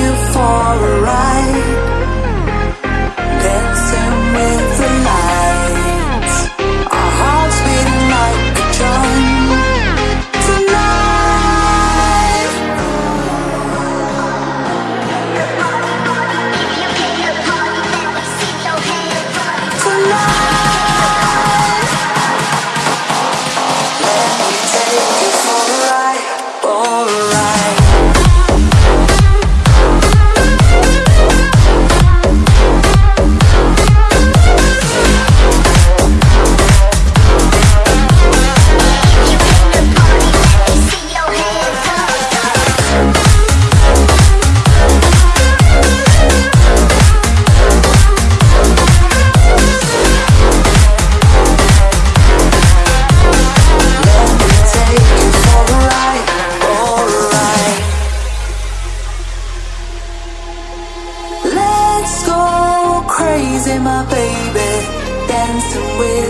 you for a ride my baby, dancing with.